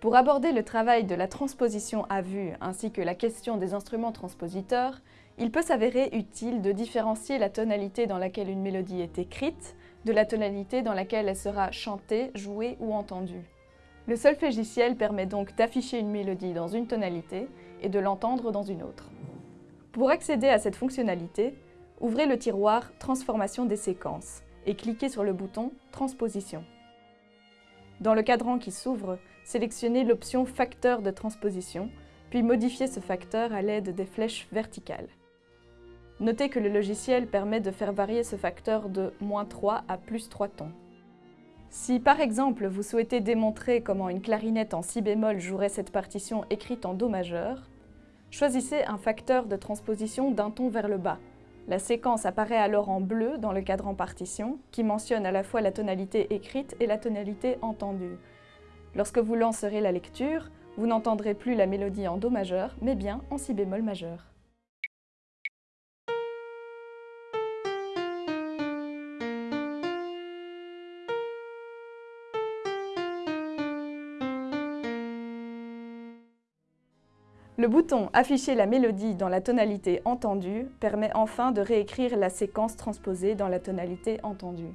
Pour aborder le travail de la transposition à vue ainsi que la question des instruments transpositeurs, il peut s'avérer utile de différencier la tonalité dans laquelle une mélodie est écrite de la tonalité dans laquelle elle sera chantée, jouée ou entendue. Le solfégiciel permet donc d'afficher une mélodie dans une tonalité et de l'entendre dans une autre. Pour accéder à cette fonctionnalité, ouvrez le tiroir Transformation des séquences et cliquez sur le bouton Transposition. Dans le cadran qui s'ouvre, sélectionnez l'option Facteur de transposition, puis modifiez ce facteur à l'aide des flèches verticales. Notez que le logiciel permet de faire varier ce facteur de moins 3 à plus 3 tons. Si par exemple vous souhaitez démontrer comment une clarinette en si bémol jouerait cette partition écrite en Do majeur, choisissez un facteur de transposition d'un ton vers le bas, la séquence apparaît alors en bleu dans le cadran partition, qui mentionne à la fois la tonalité écrite et la tonalité entendue. Lorsque vous lancerez la lecture, vous n'entendrez plus la mélodie en Do majeur, mais bien en Si bémol majeur. Le bouton « Afficher la mélodie dans la tonalité entendue » permet enfin de réécrire la séquence transposée dans la tonalité entendue.